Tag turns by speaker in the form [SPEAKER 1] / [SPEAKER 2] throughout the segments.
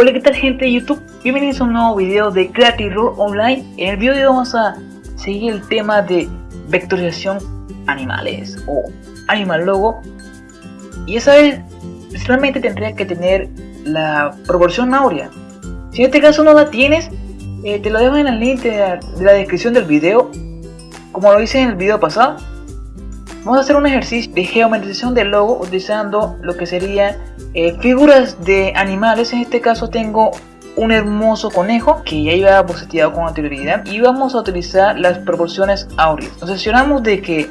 [SPEAKER 1] Hola qué tal gente de YouTube, bienvenidos a un nuevo video de Creative Rule Online. En el video de hoy vamos a seguir el tema de vectorización animales o animal logo. Y esa vez realmente tendría que tener la proporción áurea Si en este caso no la tienes, eh, te lo dejo en el link de la, descripción del video Como lo hice en el video pasado Vamos a hacer un ejercicio de geometrización del logo utilizando lo que serían eh, figuras de animales. En este caso tengo un hermoso conejo que ya iba boceteado con anterioridad y vamos a utilizar las proporciones áureas. Nos aseguramos de que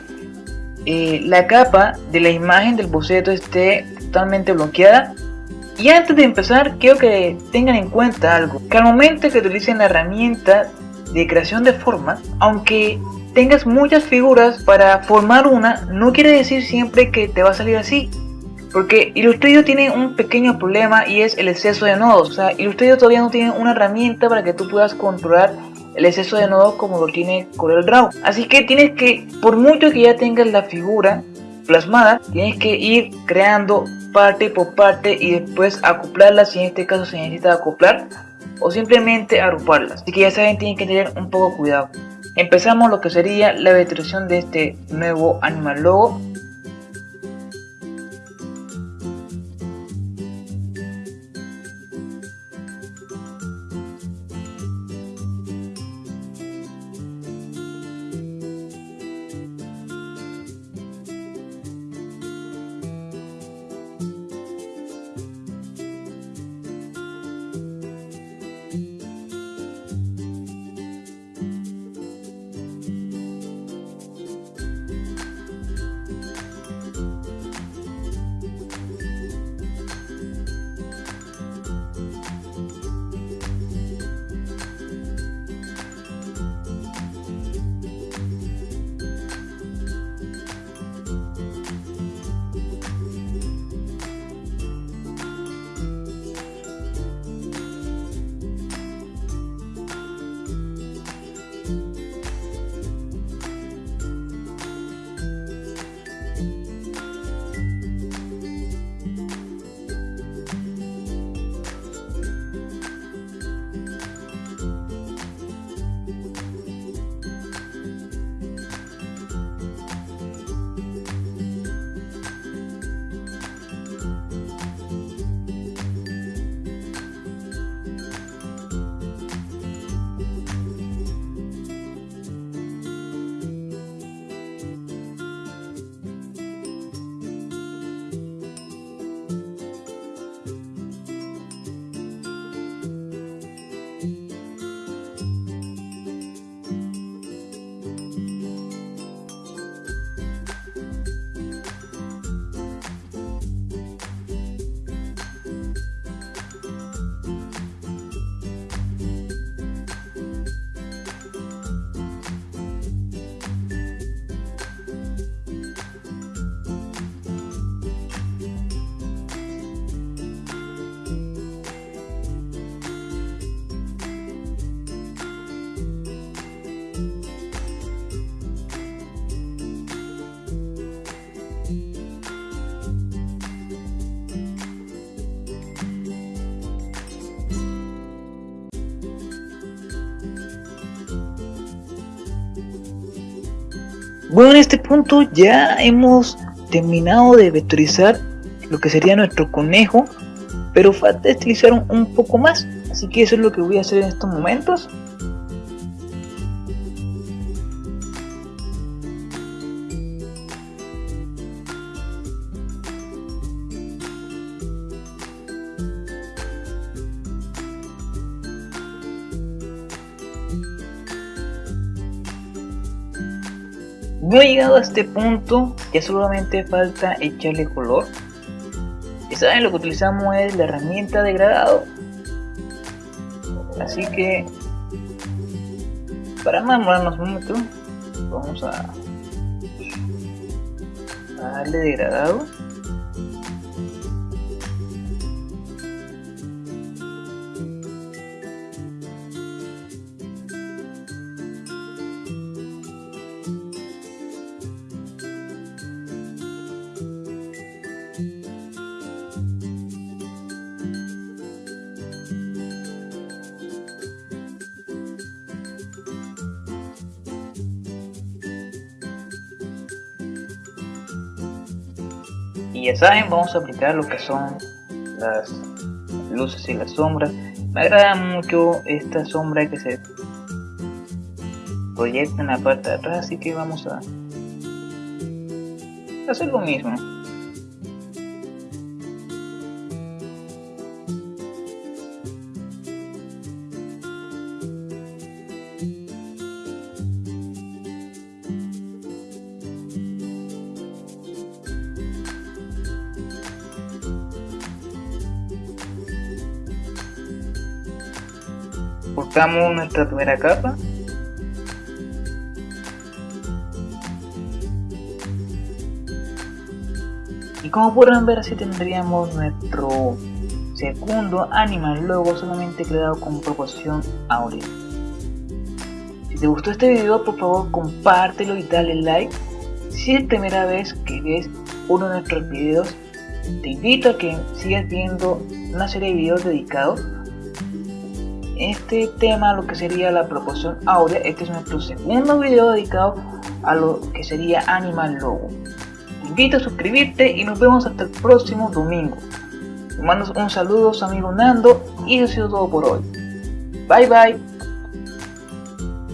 [SPEAKER 1] eh, la capa de la imagen del boceto esté totalmente bloqueada y antes de empezar quiero que tengan en cuenta algo que al momento que utilicen la herramienta de creación de formas aunque tengas muchas figuras para formar una, no quiere decir siempre que te va a salir así. Porque Illustrator tiene un pequeño problema y es el exceso de nodos. O sea, Illustrator todavía no tiene una herramienta para que tú puedas controlar el exceso de nodos como lo tiene CorelDRAW. Así que tienes que, por mucho que ya tengas la figura plasmada, tienes que ir creando parte por parte y después acoplarlas si en este caso se necesita acoplar o simplemente agruparlas. Así que ya saben, tienen que tener un poco cuidado. Empezamos lo que sería la vectorización de este nuevo animal logo Bueno, en este punto ya hemos terminado de vectorizar lo que sería nuestro conejo, pero falta estilizar un, poco más, así que eso es lo que voy a hacer en estos momentos. No he llegado a este punto, ya solamente falta echarle color. Y saben, lo que utilizamos es la herramienta degradado. Así que, para más demorarnos momento, vamos a darle degradado. Y ya saben vamos a aplicar lo que son las luces y las sombras. Me agrada mucho esta sombra que se proyecta en la parte de atrás así que vamos a hacer lo mismo cortamos nuestra primera capa. Y como podrán ver así tendríamos nuestro segundo animal logo solamente creado con proporción áurea. Si te gustó este video por favor compártelo y dale like. Si es primera vez que ves uno de nuestros videos te invito a que sigas viendo una serie de videos dedicados este tema, lo que sería la proporción áurea, este es nuestro segundo video dedicado a lo que sería Animal Logo. Te invito a suscribirte y nos vemos hasta el próximo domingo. Te mando un saludo, amigo Nando, y eso ha sido todo por hoy. Bye bye.